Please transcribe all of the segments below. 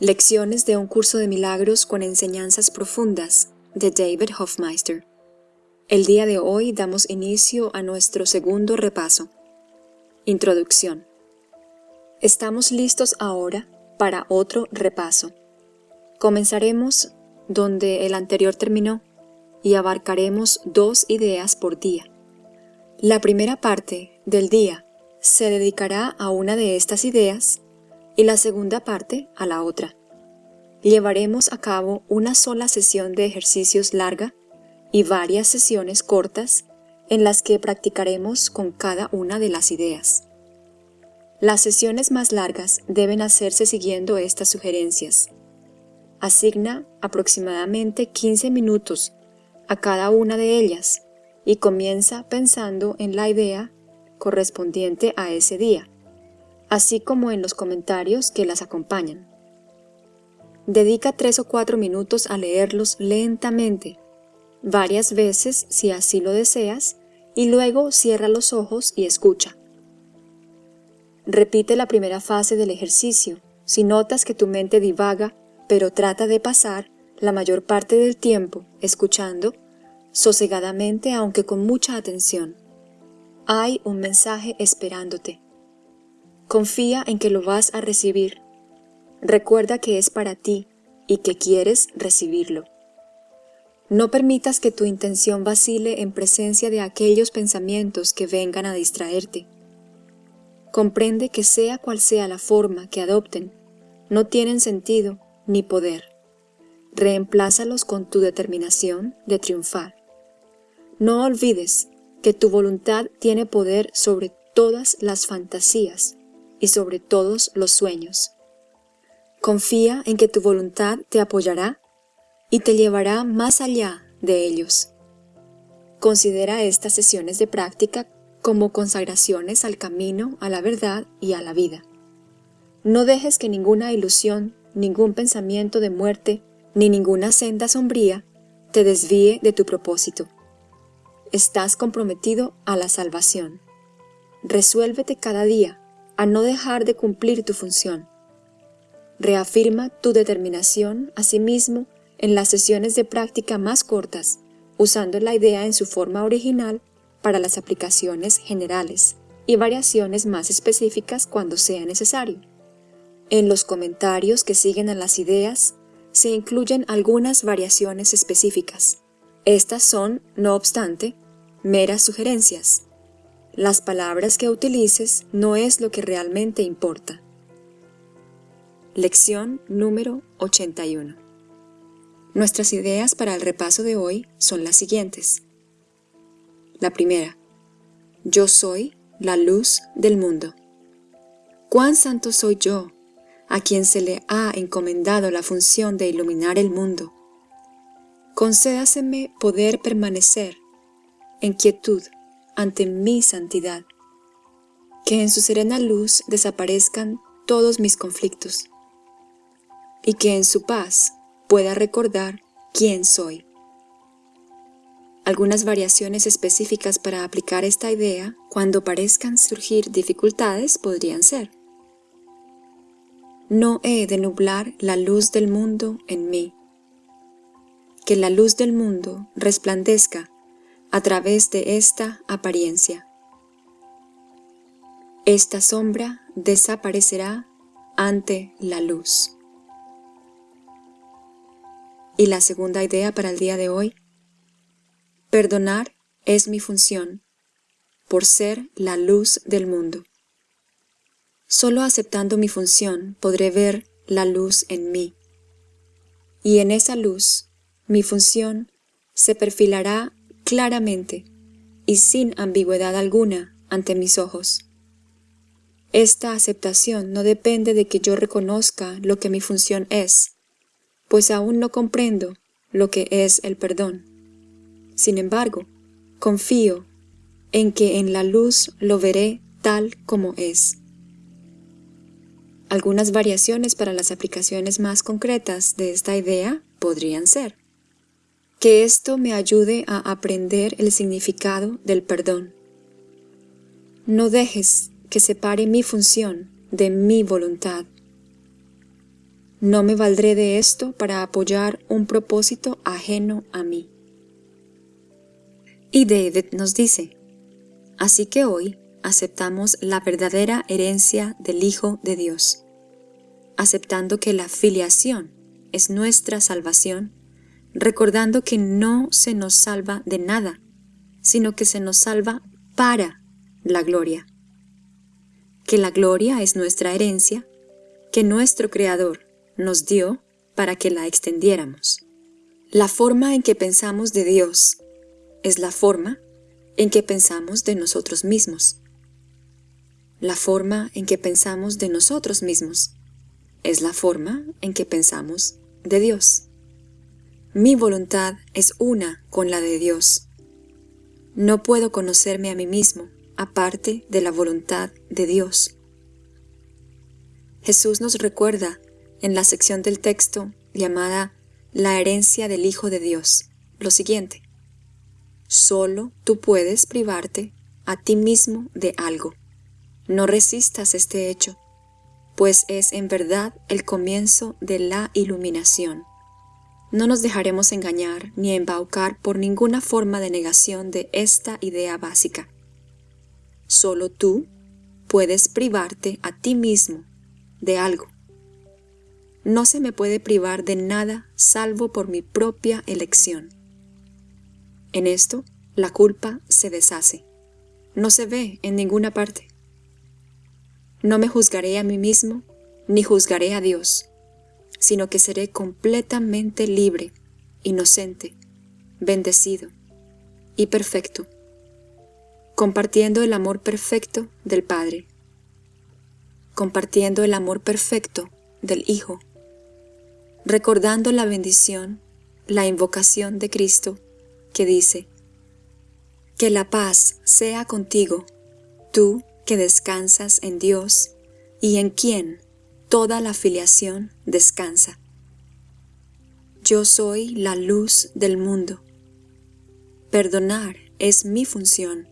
Lecciones de un curso de milagros con enseñanzas profundas de David Hofmeister. El día de hoy damos inicio a nuestro segundo repaso. Introducción. Estamos listos ahora para otro repaso. Comenzaremos donde el anterior terminó y abarcaremos dos ideas por día. La primera parte del día se dedicará a una de estas ideas y la segunda parte a la otra. Llevaremos a cabo una sola sesión de ejercicios larga y varias sesiones cortas en las que practicaremos con cada una de las ideas. Las sesiones más largas deben hacerse siguiendo estas sugerencias. Asigna aproximadamente 15 minutos a cada una de ellas y comienza pensando en la idea correspondiente a ese día así como en los comentarios que las acompañan. Dedica tres o cuatro minutos a leerlos lentamente, varias veces si así lo deseas, y luego cierra los ojos y escucha. Repite la primera fase del ejercicio si notas que tu mente divaga, pero trata de pasar la mayor parte del tiempo escuchando, sosegadamente aunque con mucha atención. Hay un mensaje esperándote. Confía en que lo vas a recibir. Recuerda que es para ti y que quieres recibirlo. No permitas que tu intención vacile en presencia de aquellos pensamientos que vengan a distraerte. Comprende que sea cual sea la forma que adopten, no tienen sentido ni poder. Reemplázalos con tu determinación de triunfar. No olvides que tu voluntad tiene poder sobre todas las fantasías y sobre todos los sueños. Confía en que tu voluntad te apoyará y te llevará más allá de ellos. Considera estas sesiones de práctica como consagraciones al camino, a la verdad y a la vida. No dejes que ninguna ilusión, ningún pensamiento de muerte, ni ninguna senda sombría te desvíe de tu propósito. Estás comprometido a la salvación. Resuélvete cada día a no dejar de cumplir tu función. Reafirma tu determinación asimismo en las sesiones de práctica más cortas, usando la idea en su forma original para las aplicaciones generales y variaciones más específicas cuando sea necesario. En los comentarios que siguen a las ideas se incluyen algunas variaciones específicas. Estas son, no obstante, meras sugerencias, las palabras que utilices no es lo que realmente importa. Lección número 81 Nuestras ideas para el repaso de hoy son las siguientes. La primera. Yo soy la luz del mundo. ¿Cuán santo soy yo, a quien se le ha encomendado la función de iluminar el mundo? Concédaseme poder permanecer en quietud ante mi santidad. Que en su serena luz desaparezcan todos mis conflictos y que en su paz pueda recordar quién soy. Algunas variaciones específicas para aplicar esta idea cuando parezcan surgir dificultades podrían ser No he de nublar la luz del mundo en mí. Que la luz del mundo resplandezca a través de esta apariencia. Esta sombra desaparecerá ante la luz. Y la segunda idea para el día de hoy, perdonar es mi función, por ser la luz del mundo. Solo aceptando mi función podré ver la luz en mí. Y en esa luz, mi función se perfilará claramente y sin ambigüedad alguna ante mis ojos. Esta aceptación no depende de que yo reconozca lo que mi función es, pues aún no comprendo lo que es el perdón. Sin embargo, confío en que en la luz lo veré tal como es. Algunas variaciones para las aplicaciones más concretas de esta idea podrían ser que esto me ayude a aprender el significado del perdón. No dejes que separe mi función de mi voluntad. No me valdré de esto para apoyar un propósito ajeno a mí. Y David nos dice, así que hoy aceptamos la verdadera herencia del Hijo de Dios, aceptando que la filiación es nuestra salvación, recordando que no se nos salva de nada, sino que se nos salva para la gloria, que la gloria es nuestra herencia, que nuestro Creador nos dio para que la extendiéramos. La forma en que pensamos de Dios es la forma en que pensamos de nosotros mismos. La forma en que pensamos de nosotros mismos es la forma en que pensamos de Dios. Mi voluntad es una con la de Dios. No puedo conocerme a mí mismo aparte de la voluntad de Dios. Jesús nos recuerda en la sección del texto llamada La herencia del Hijo de Dios lo siguiente. Solo tú puedes privarte a ti mismo de algo. No resistas este hecho, pues es en verdad el comienzo de la iluminación. No nos dejaremos engañar ni embaucar por ninguna forma de negación de esta idea básica. Solo tú puedes privarte a ti mismo de algo. No se me puede privar de nada salvo por mi propia elección. En esto, la culpa se deshace. No se ve en ninguna parte. No me juzgaré a mí mismo, ni juzgaré a Dios, sino que seré completamente libre, inocente, bendecido y perfecto, compartiendo el amor perfecto del Padre, compartiendo el amor perfecto del Hijo, recordando la bendición, la invocación de Cristo que dice, Que la paz sea contigo, tú que descansas en Dios y en quien toda la filiación descansa. Yo soy la luz del mundo. Perdonar es mi función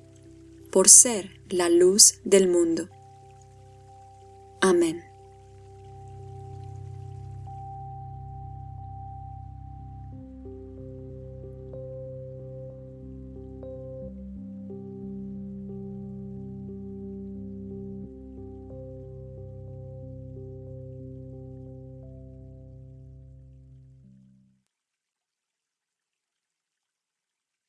por ser la luz del mundo. Amén.